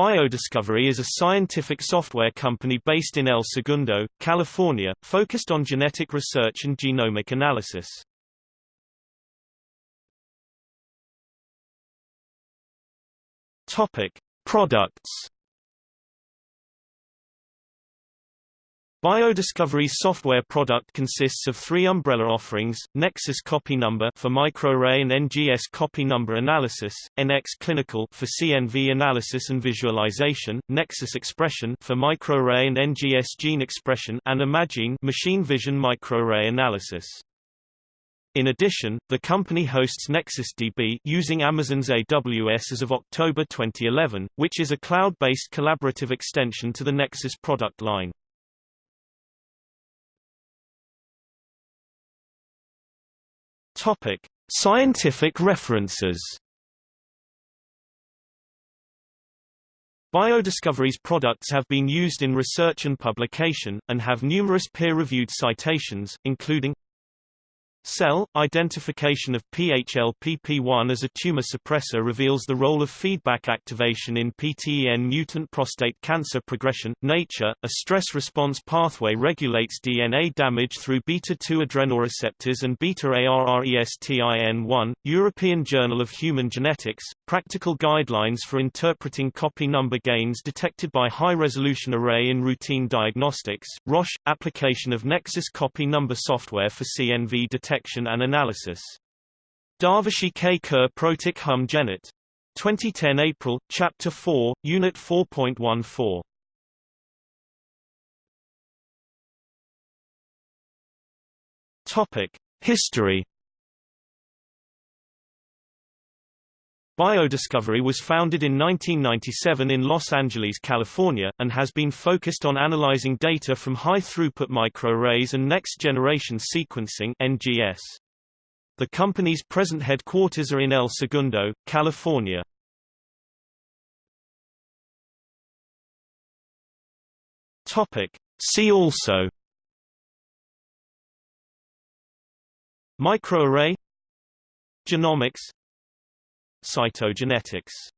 BioDiscovery is a scientific software company based in El Segundo, California, focused on genetic research and genomic analysis. Topic: Products BioDiscovery's software product consists of three umbrella offerings, Nexus Copy Number for microarray and NGS copy number analysis, NX Clinical for CNV analysis and visualization, Nexus Expression for microarray and NGS gene expression, and ImaGene machine vision microarray analysis. In addition, the company hosts NexusDB using Amazon's AWS as of October 2011, which is a cloud-based collaborative extension to the Nexus product line. Topic: Scientific references. Biodiscovery's products have been used in research and publication, and have numerous peer-reviewed citations, including Cell identification of PHLPP1 as a tumor suppressor reveals the role of feedback activation in PTEN mutant prostate cancer progression. Nature, a stress response pathway regulates DNA damage through beta-2 adrenoreceptors and beta-ARRESTIN1. European Journal of Human Genetics, practical guidelines for interpreting copy number gains detected by high-resolution array in routine diagnostics. Roche, application of Nexus copy number software for CNV detection detection and analysis. Darvishi K. Curr Protoc Hum Genet. 2010 April, Chapter 4, Unit 4.14. Topic: History. Biodiscovery was founded in 1997 in Los Angeles, California, and has been focused on analyzing data from high-throughput microarrays and next-generation sequencing (NGS). The company's present headquarters are in El Segundo, California. Topic: See also Microarray Genomics Cytogenetics